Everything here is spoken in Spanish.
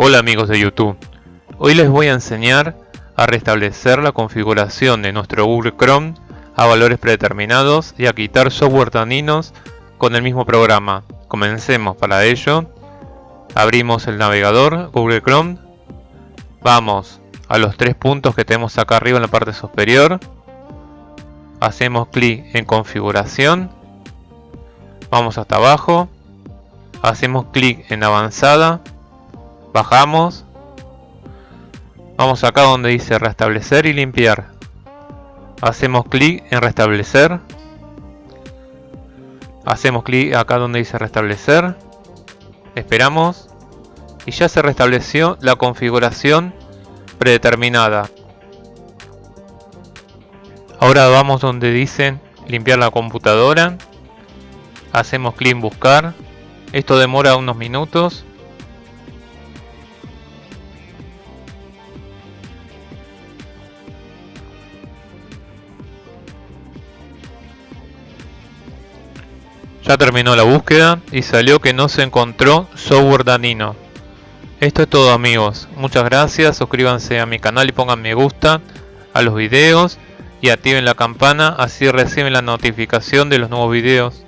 Hola amigos de YouTube, hoy les voy a enseñar a restablecer la configuración de nuestro Google Chrome a valores predeterminados y a quitar software dañinos con el mismo programa. Comencemos. Para ello, abrimos el navegador Google Chrome, vamos a los tres puntos que tenemos acá arriba en la parte superior, hacemos clic en configuración, vamos hasta abajo, hacemos clic en avanzada, bajamos. Vamos acá donde dice restablecer y limpiar. Hacemos clic en restablecer. Hacemos clic acá donde dice restablecer. Esperamos. Y ya se restableció la configuración predeterminada. Ahora vamos donde dice limpiar la computadora. Hacemos clic en buscar. Esto demora unos minutos Ya terminó la búsqueda y salió que no se encontró software danino. Esto es todo amigos, muchas gracias, suscríbanse a mi canal y pongan me gusta a los videos y activen la campana así reciben la notificación de los nuevos videos.